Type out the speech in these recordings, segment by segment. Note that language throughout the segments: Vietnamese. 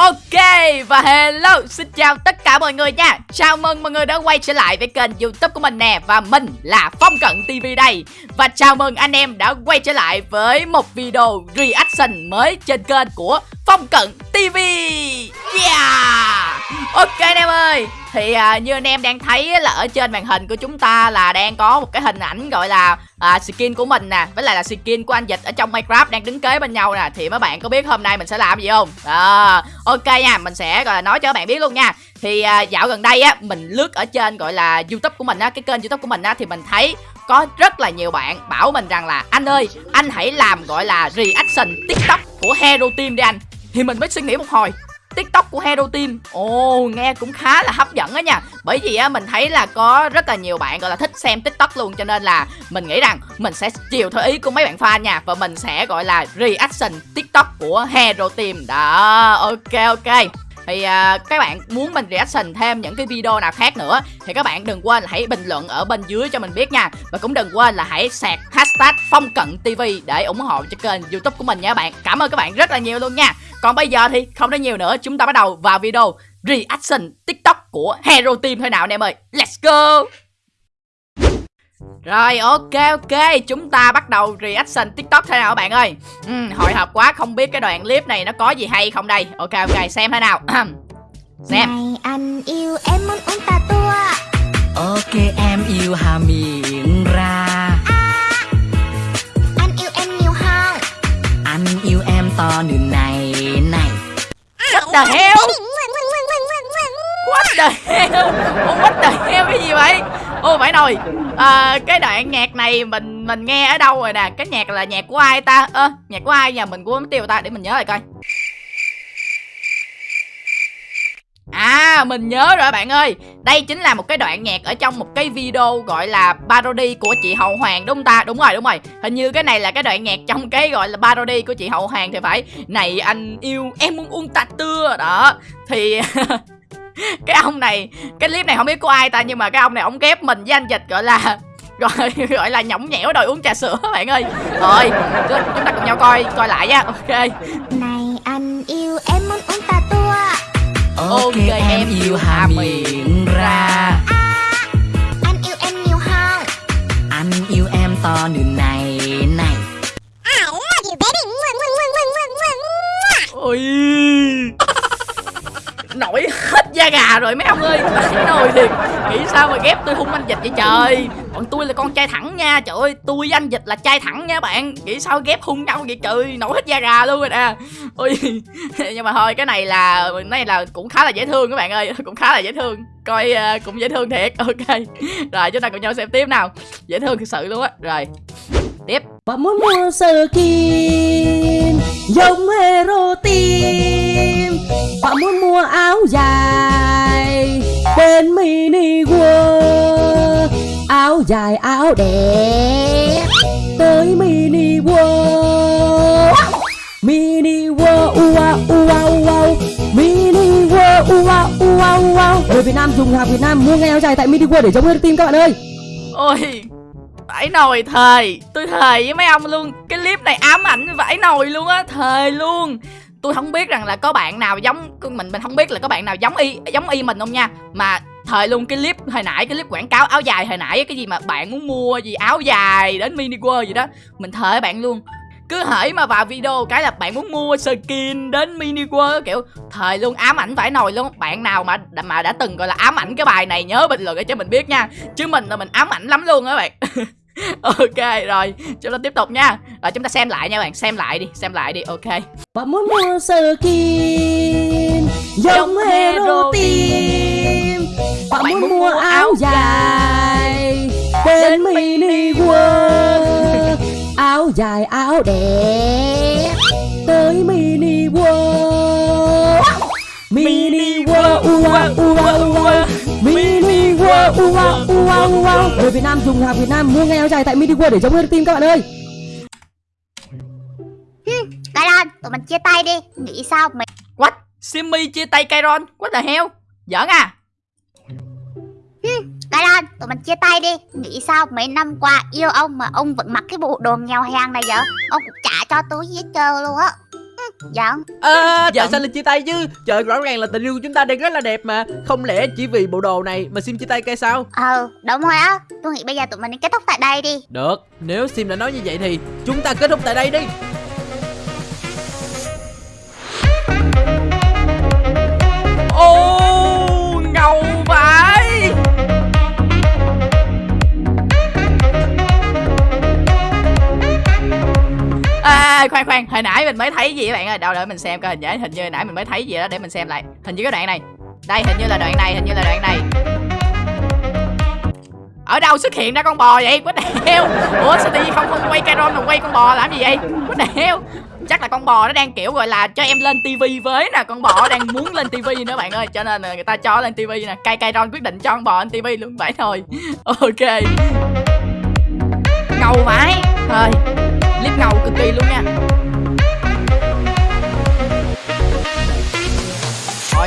Ok, và hello, Xin chào tất cả mọi người nha. Chào mừng mọi người đã quay trở lại với kênh youtube của mình nè, Và mình là Phong Cận TV đây. Và chào mừng anh em đã quay trở lại với một video reaction mới trên kênh của Phong Cận TV. Yeah! Ok anh em ơi thì à, như anh em đang thấy là ở trên màn hình của chúng ta là đang có một cái hình ảnh gọi là à, skin của mình nè. Với lại là skin của anh dịch ở trong minecraft đang đứng kế bên nhau nè. Thì mấy bạn có biết hôm nay mình sẽ làm gì không? À, ok nha mình sẽ gọi là nói cho các bạn biết luôn nha. Thì à, dạo gần đây á mình lướt ở trên gọi là youtube của mình á cái kênh youtube của mình á thì mình thấy có rất là nhiều bạn bảo mình rằng là anh ơi anh hãy làm gọi là reaction tiktok của hero team đi anh. Thì mình mới suy nghĩ một hồi tiktok của hero team. Ồ, nghe cũng khá là hấp dẫn đó nha. Bởi vì á, mình thấy là có rất là nhiều bạn, gọi là, thích xem tiktok luôn, cho nên là mình nghĩ rằng mình sẽ chiều theo ý của mấy bạn fan nha, và mình sẽ, gọi là, reaction tiktok của hero team. Đó, ok ok thì uh, các bạn muốn mình reaction thêm những cái video nào khác nữa thì các bạn đừng quên là hãy bình luận ở bên dưới cho mình biết nha. Và cũng đừng quên là hãy sạc hashtag phong cận tv để ủng hộ cho kênh youtube của mình nha các bạn. Cảm ơn các bạn rất là nhiều luôn nha. Còn bây giờ thì không nói nhiều nữa chúng ta bắt đầu vào video reaction tiktok của hero team thôi nào anh em ơi. Let's go! Rồi ok ok. Chúng ta bắt đầu reaction tiktok thế nào các bạn ơi? Ừ, Hồi hộp quá không biết cái đoạn clip này nó có gì hay không đây. Ok ok xem thế nào. Xem. Này anh yêu em muốn uống tà tua. Ok em yêu hà miệng ra. À, Anh yêu em nhiều hơn. Anh yêu em to như này này. What the hell? What the hell? What the hell? Cái gì vậy Ô phải rồi. À, Cái đoạn nhạc này mình mình nghe ở đâu rồi nè? Cái nhạc là nhạc của ai ta? Ơ à, nhạc của ai? Nhà mình của tiêu ta để mình nhớ lại coi. À mình nhớ rồi bạn ơi. Đây chính là một cái đoạn nhạc ở trong một cái video gọi là parody của chị Hậu Hoàng đúng không ta? Đúng rồi đúng rồi. Hình như cái này là cái đoạn nhạc trong cái gọi là parody của chị Hậu Hoàng thì phải. Này anh yêu em muốn uống tạt tưa. Đó Thì cái ông này cái clip này không biết của ai ta nhưng mà cái ông này ông ghép mình với anh dịch gọi là gọi gọi là nhõng nhẽo đòi uống trà sữa bạn ơi. Rồi chúng ta cùng nhau coi coi lại nha. Ok. Này anh yêu em muốn uống tà tua. Ok, okay em yêu hà miệng ra. à, anh yêu em nhiều hơn. Anh yêu em to như này này. Ôi nổi hết da gà rồi mấy ông ơi. Phải nồi thiệt nghĩ sao mà ghép tôi hung anh dịch vậy trời? Bọn tôi là con trai thẳng nha trời ơi. Tôi với anh dịch là trai thẳng nha bạn. Nghĩ sao ghép hung nhau vậy trời? Nổi hết da gà luôn rồi nè. Ôi nhưng mà thôi cái này là này là cũng khá là dễ thương các bạn ơi. Cũng khá là dễ thương. Coi uh, cũng dễ thương thiệt. Ok. Rồi chúng ta cùng nhau xem tiếp nào. Dễ thương thực sự luôn á. Rồi. Tiếp. Bạn muốn mua skin giống hero team bạn muốn mua áo dài bên mini world. Áo dài, áo đẹp, tới mini world. Mini world ua ua ua mini world ua ua ua người Việt Nam dùng hàng Việt Nam mua ngay áo dài tại mini world để chống hero team các bạn ơi. Ôi, vãi nồi thầy tôi thề với mấy ông luôn. Cái clip này ám ảnh vãi nồi luôn á, thề luôn tôi không biết rằng là có bạn nào giống mình mình không biết là có bạn nào giống y giống y mình không nha. Mà thời luôn cái clip hồi nãy, cái clip quảng cáo áo dài hồi nãy, cái gì mà bạn muốn mua gì, áo dài đến mini world gì đó, mình thời bạn luôn. Cứ hỡi mà vào video cái là bạn muốn mua skin đến mini world kiểu, thời luôn ám ảnh phải nồi luôn. Bạn nào mà mà đã từng, gọi là, ám ảnh cái bài này nhớ bình luận để cho mình biết nha. Chứ mình là mình ám ảnh lắm luôn á bạn. ok rồi chúng ta tiếp tục nha. Rồi chúng ta xem lại nha bạn xem lại đi xem lại đi ok. Bạn muốn mua skin giống hero team bạn, muốn mua áo dài bên mini world. áo dài áo đẹp tới mini world. Mini world ua ua. ua. Mini world ua ua ua người Việt Nam dùng hàng Việt Nam mua ngay áo dài tại mini world để giống hero team các bạn ơi Cái Ron, tụi mình chia tay đi Nghĩ sao mày What? Simmy chia tay Kairon? What the hell? Giỡn à? Cái Ron, tụi mình chia tay đi Nghĩ sao mấy năm qua yêu ông mà ông vẫn mặc cái bộ đồ nghèo hèn này vậy Ông cũng trả cho túi gì hết trơn luôn á Giận À, tại Giận. sao lại chia tay chứ? Trời rõ ràng là tình yêu của chúng ta đang rất là đẹp mà. Không lẽ chỉ vì bộ đồ này mà Sim chia tay cây sao? Ừ đúng rồi á. Tôi nghĩ bây giờ tụi mình nên kết thúc tại đây đi. Được. Nếu Sim đã nói như vậy thì Chúng ta kết thúc tại đây đi. Ô ngầu vãi khoan khoan, hồi nãy mình mới thấy gì các bạn ơi? Đâu đợi mình xem coi, hình như hình như hồi nãy mình mới thấy gì đó để mình xem lại. Hình như cái đoạn này. Đây, hình như là đoạn này, hình như là đoạn này. Ở đâu xuất hiện ra con bò vậy? Quýt heo ủa, sao tự nhiên không không quay Caron mà quay con bò làm gì vậy? Quýt heo chắc là con bò nó đang, kiểu, gọi là cho em lên tivi với nè. Con bò đang muốn lên tivi nữa bạn ơi. Cho nên là người ta cho lên tivi nè. Cây caron ron quyết định cho con bò lên tivi luôn, vậy thôi. Ok. Ngầu vãi. Thôi clip ngầu cực kỳ luôn nha.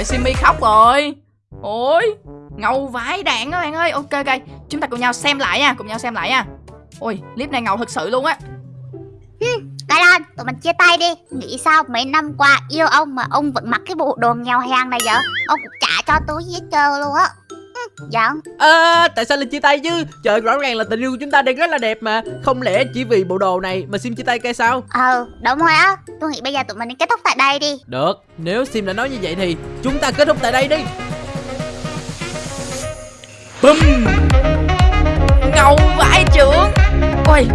Rồi simi khóc rồi. Ôi, ngầu vãi đạn các bạn ơi. Ok ok. Chúng ta cùng nhau xem lại nha, cùng nhau xem lại nha. Ôi, clip này ngầu thật sự luôn á. Ừ, cái đó tụi mình chia tay đi. Nghĩ sao mấy năm qua yêu ông mà ông vẫn mặc cái bộ đồ nghèo hàng này vậy? Ông cũng trả cho tôi gì hết trơn luôn á. Giận À, tại sao lại chia tay chứ? Trời rõ ràng là tình yêu của chúng ta đang rất là đẹp mà. Không lẽ chỉ vì bộ đồ này mà Sim chia tay cây sao? Ừ đúng rồi á. Tôi nghĩ bây giờ tụi mình nên kết thúc tại đây đi. Được. Nếu Sim đã nói như vậy thì Chúng ta kết thúc tại đây đi. Bum Ngầu vãi trưởng Ôi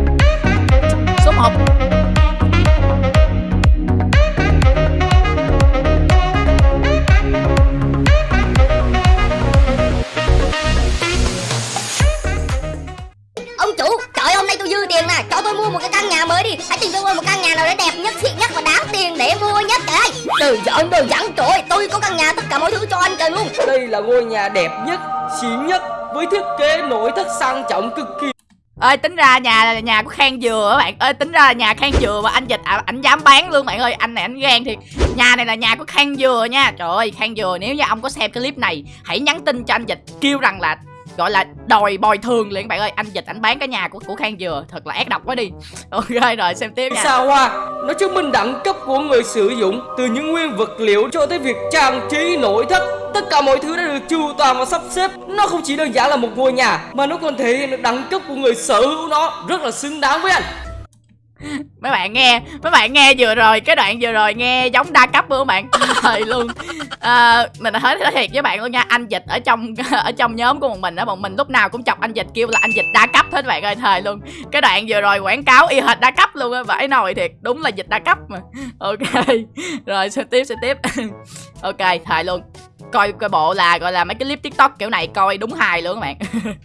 Số 1 là ngôi nhà đẹp nhất, xịn nhất với thiết kế nội thất sang trọng cực kỳ. Ơi tính ra nhà là nhà của khang dừa các bạn. Ơi tính ra là nhà khang dừa mà anh dịch à, dám bán luôn bạn ơi. Anh này anh gan thiệt. Nhà này là nhà của khang dừa nha. Trời ơi khang dừa nếu như ông có xem cái clip này hãy nhắn tin cho anh dịch kêu rằng là gọi là đòi bồi thường liền. Bạn ơi anh dịch ảnh bán cái nhà của của khang dừa thật là ác độc quá đi. Ok rồi xem tiếp nha. Sao hoa, nó chứng minh đẳng cấp của người sử dụng Từ những nguyên vật liệu cho tới việc trang trí nội thất. Tất cả mọi thứ đã được chu toàn và sắp xếp. Nó không chỉ đơn giản là một ngôi nhà Mà nó còn thể hiện được đẳng cấp của người sở hữu nó. Rất là xứng đáng với anh mấy bạn nghe mấy bạn nghe vừa rồi cái đoạn vừa rồi nghe giống đa cấp luôn các bạn. Thời luôn. À, mình nói thiệt với bạn luôn nha. Anh dịch ở trong ở trong nhóm của bọn mình á bọn mình lúc nào cũng chọc anh dịch kêu là anh dịch đa cấp hết bạn ơi thời luôn. Cái đoạn vừa rồi quảng cáo y hệt đa cấp luôn á vãi nồi thiệt. Đúng là dịch đa cấp mà. Ok rồi sẽ tiếp sẽ tiếp ok thời luôn. Coi coi bộ là gọi là mấy cái clip tiktok kiểu này coi đúng hài luôn các bạn.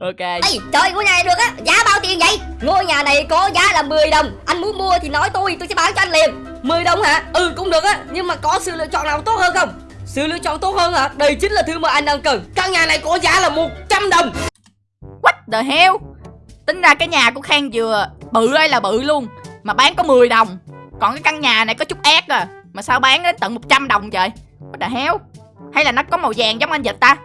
Ok. Ê, trời, ngôi nhà này được á, giá bao tiền vậy? Ngôi nhà này có giá là 10 đồng. Anh muốn mua thì nói tôi, tôi sẽ bán cho anh liền. 10 đồng hả? Ừ, cũng được á Nhưng mà có sự lựa chọn nào tốt hơn không? Sự lựa chọn tốt hơn hả? Đây chính là thứ mà anh đang cần. Căn nhà này có giá là 100 đồng. What the hell? Tính ra cái nhà của Khang vừa Bự ơi là bự luôn Mà bán có 10 đồng. Còn cái căn nhà này có chút ép à Mà sao bán đến tận 100 đồng trời What the hell? Hay là nó có màu vàng giống anh dịch ta?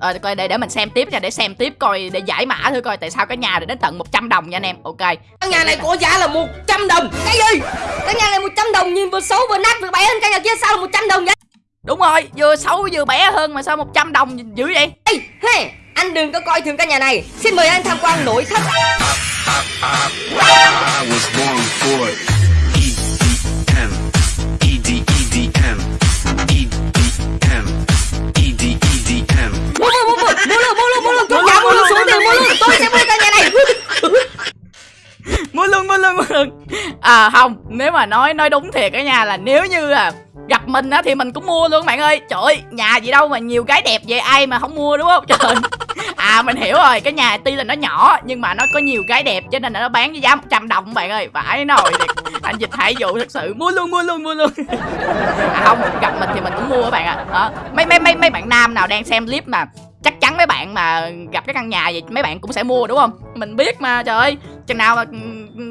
Ờ coi để để mình xem tiếp nha Để xem tiếp coi để giải mã thử coi Tại sao cái nhà này đến tận 100 đồng nha anh em. Ok. Căn nhà này có giá là 100 đồng. Cái gì? Căn nhà này 100 đồng nhìn vừa xấu vừa nát vừa bẻ hơn căn nhà kia sao là 100 đồng vậy? Đúng rồi Vừa xấu vừa bé hơn Mà sao 100 đồng dữ vậy? Ê, hey, anh đừng có coi thường căn nhà này. Xin mời anh tham quan nội thất. I was born for it. Hơn. À không, nếu mà nói nói đúng thiệt cả nhà là nếu như à gặp mình á thì mình cũng mua luôn bạn ơi. Trời ơi, nhà gì đâu mà nhiều cái đẹp vậy, ai mà không mua, đúng không? Trời à mình hiểu rồi, cái nhà tuy là nó nhỏ nhưng mà nó có nhiều cái đẹp cho nên là nó bán với giá 100 đồng bạn ơi. Vãi nồi thiệt. Anh dịch hải dụ thật sự mua luôn mua luôn mua luôn. À không, gặp mình thì mình cũng mua các bạn ạ. À. mấy mấy mấy mấy bạn nam nào đang xem clip mà chắc chắn mấy bạn mà gặp cái căn nhà vậy mấy bạn cũng sẽ mua, đúng không? Mình biết mà, trời ơi. Chừng nào mà ừ,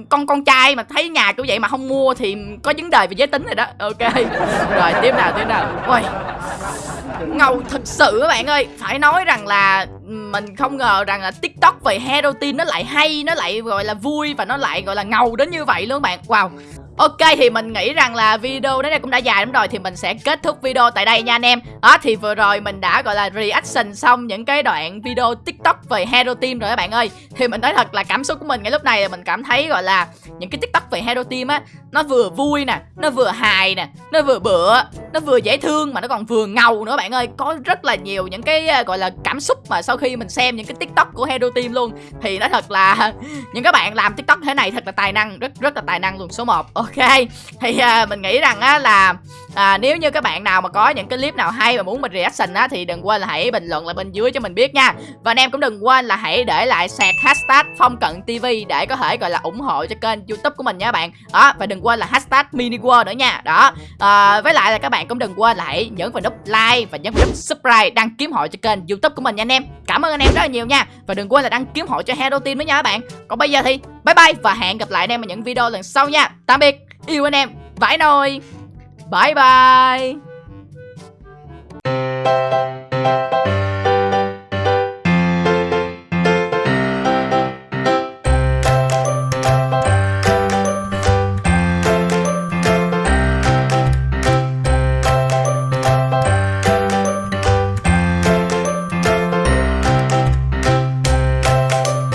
con con trai mà thấy nhà kiểu vậy mà không mua thì có vấn đề về giới tính rồi đó. Ok. Rồi, tiếp nào tiếp nào. Ôi ngầu thật sự các bạn ơi. Phải nói rằng là mình không ngờ rằng là tiktok về heroin nó lại hay, nó lại gọi là vui và nó lại gọi là ngầu đến như vậy luôn các bạn. Wow. Ok, thì mình nghĩ rằng là video đến đây cũng đã dài lắm rồi, thì mình sẽ kết thúc video tại đây nha anh em. Đó, thì vừa rồi mình đã, gọi là, reaction xong những cái đoạn video TikTok về Hero Team rồi các bạn ơi. Thì mình nói thật là cảm xúc của mình ngay lúc này là mình cảm thấy, gọi là, những cái TikTok về Hero Team á nó vừa vui nè, nó vừa hài nè, nó vừa bựa, nó vừa dễ thương mà nó còn vừa ngầu nữa bạn ơi. Có rất là nhiều những cái à, gọi là cảm xúc mà sau khi mình xem những cái TikTok của Hero Team luôn thì nó thật là những các bạn làm TikTok thế này thật là tài năng, rất rất là tài năng luôn số 1. Ok. Thì uh, mình nghĩ rằng á là à, nếu như các bạn nào mà có những cái clip nào hay mà muốn mình reaction á thì đừng quên là hãy bình luận lại bên dưới cho mình biết nha. Và anh em cũng đừng quên là hãy để lại sạc hashtag phong cận TV để có thể gọi là ủng hộ cho kênh YouTube của mình nha các bạn. Đó và đừng quên là hashtag mini world nữa nha. Đó. À, với lại là các bạn cũng đừng quên là hãy nhấn vào nút like và nhấn vào nút subscribe đăng ký hội cho kênh YouTube của mình nha anh em. Cảm ơn anh em rất là nhiều nha. Và đừng quên là đăng ký hội cho Hero Team nữa nha các bạn. Còn bây giờ thì bye bye và hẹn gặp lại anh em ở những video lần sau nha. Tạm biệt. Yêu anh em. Vãi nồi. Bye bye.